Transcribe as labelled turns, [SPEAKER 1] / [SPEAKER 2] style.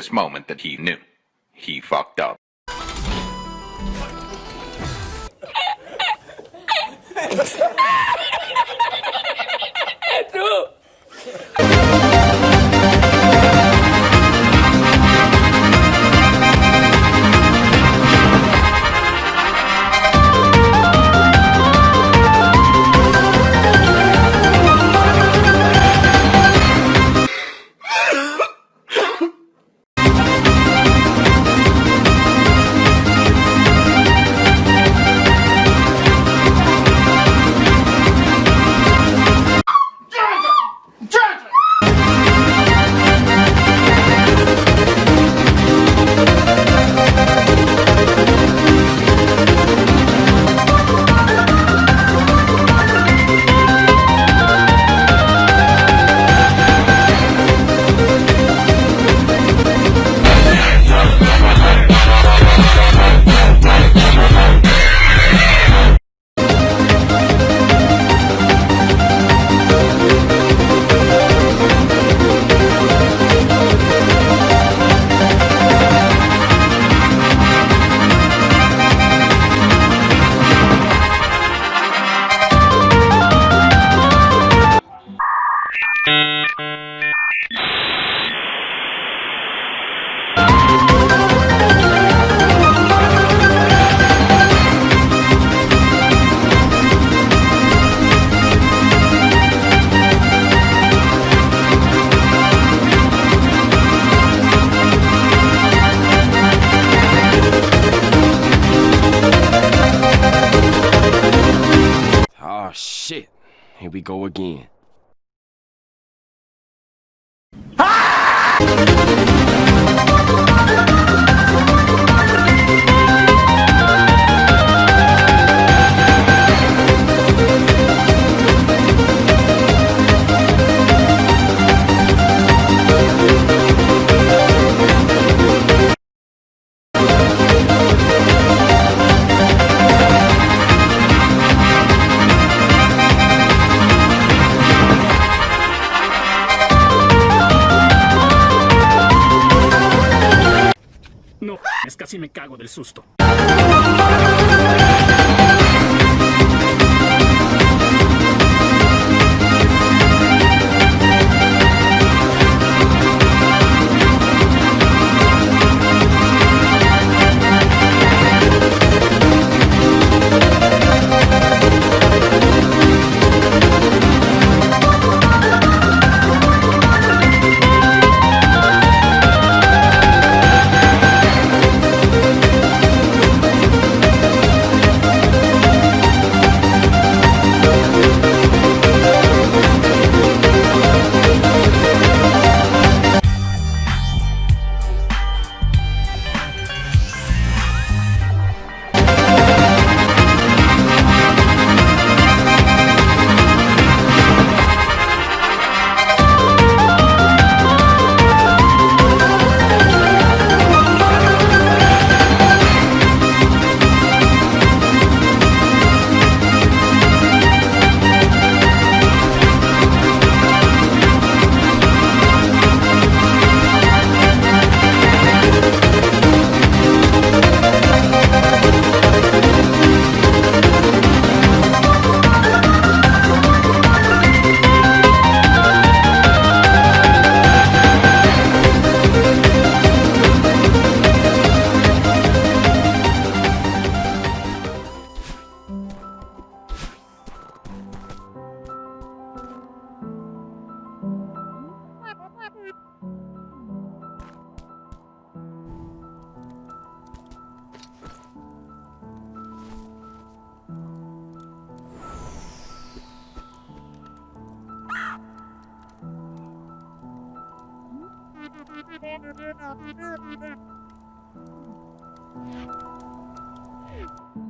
[SPEAKER 1] this moment that he knew. He fucked up.
[SPEAKER 2] Oh Here we go again.
[SPEAKER 3] No, присутствовал.
[SPEAKER 4] Thank you.